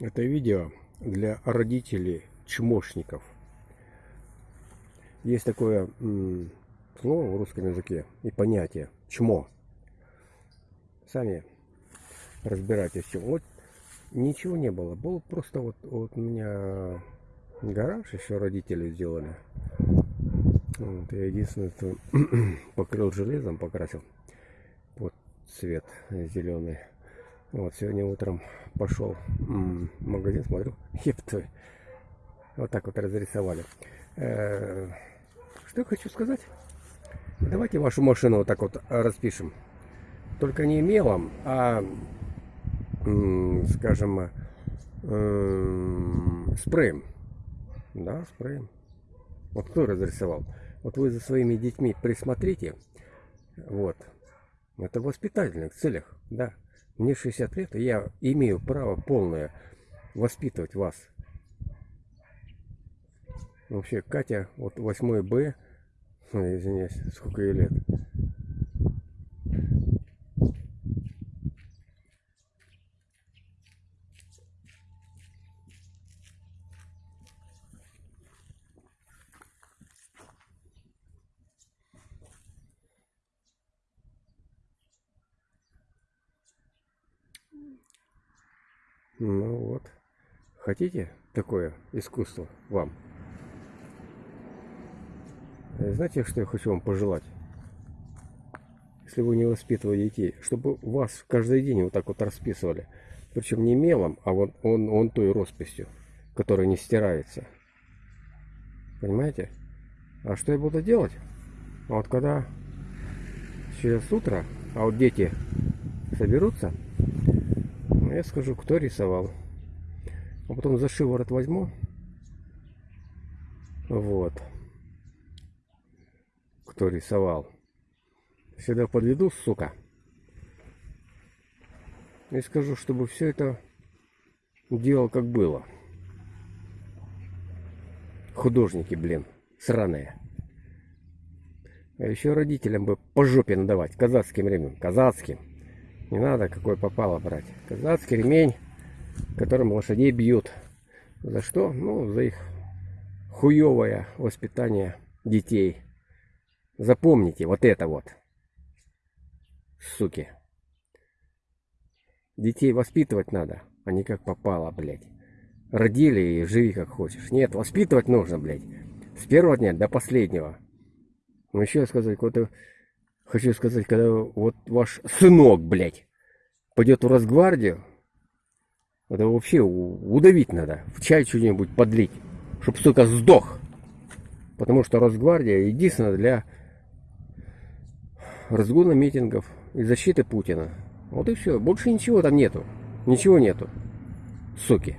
Это видео для родителей чмошников. Есть такое слово в русском языке и понятие чмо. Сами разбирайтесь. Вот ничего не было. Был просто вот, вот у меня гараж еще родители сделали. Вот, я единственное, что покрыл железом, покрасил. Вот цвет зеленый. Вот, сегодня утром пошел в магазин, смотрю, епты. Вот так вот разрисовали. Э, что я хочу сказать? Давайте вашу машину вот так вот распишем. Только не мелом, а, скажем, спреем. Да, спреем. Вот кто разрисовал? Вот вы за своими детьми присмотрите. Вот. Это в воспитательных целях, да. Мне 60 лет, и я имею право полное воспитывать вас. Вообще, Катя, вот 8 Б, извиняюсь, сколько ей лет? Ну вот. Хотите такое искусство вам? Э, знаете, что я хочу вам пожелать? Если вы не воспитываете детей, чтобы вас каждый день вот так вот расписывали. Причем не мелом, а вот он, он той росписью, которая не стирается. Понимаете? А что я буду делать? А вот когда через утро, а вот дети соберутся, ну, я скажу, кто рисовал. А потом за шиворот возьму. Вот. Кто рисовал. Сюда подведу, сука. И скажу, чтобы все это делал как было. Художники, блин, сраные. А еще родителям бы по жопе надавать, казацким ремнем, казацким. Не надо какой попало брать. Казацкий ремень, которым лошадей бьют. За что? Ну, за их хуевое воспитание детей. Запомните вот это вот. Суки. Детей воспитывать надо, а как попало, блядь. Родили и живи как хочешь. Нет, воспитывать нужно, блядь. С первого дня до последнего. Ну еще сказать, какой-то Хочу сказать, когда вот ваш сынок, блядь, пойдет в Росгвардию, это вообще удавить надо, в чай что-нибудь подлить, чтобы, сука, сдох. Потому что Росгвардия единственная для разгона митингов и защиты Путина. Вот и все. Больше ничего там нету. Ничего нету. Суки.